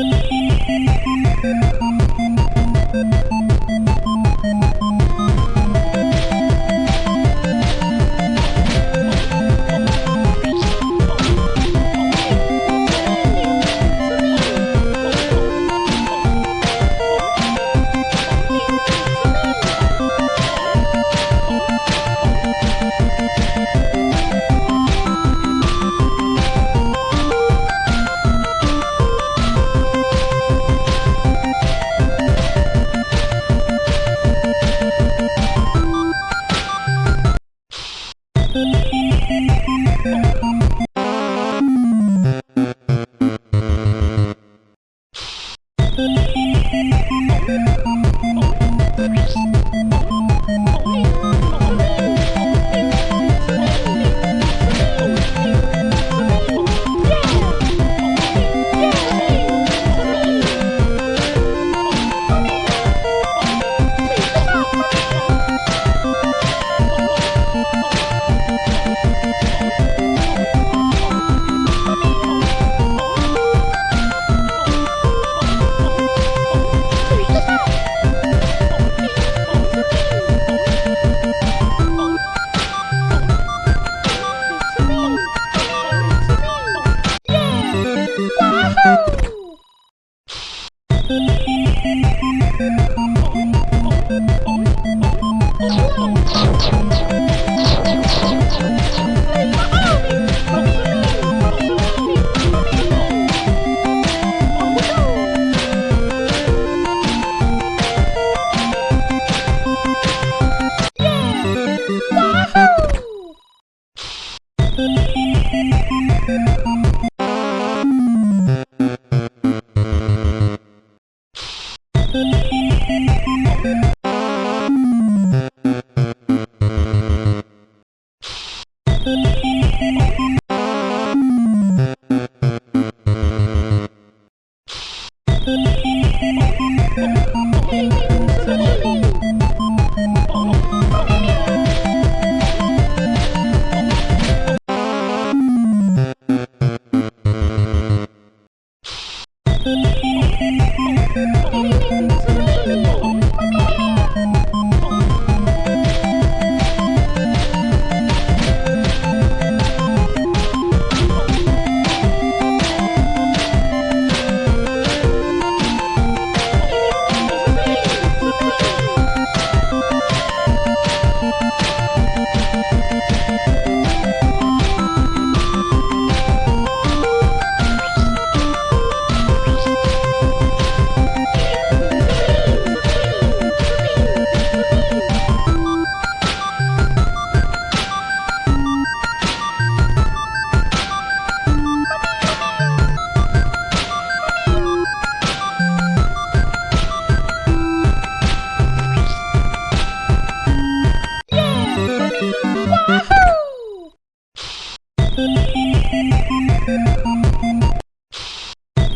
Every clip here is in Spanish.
Thank you. Thank you.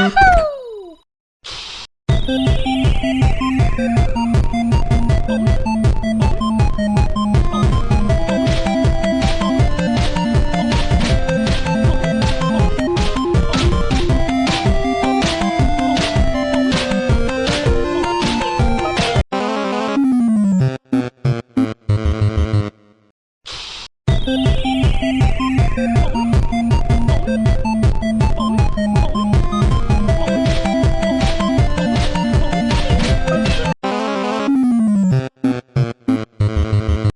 Woohoo!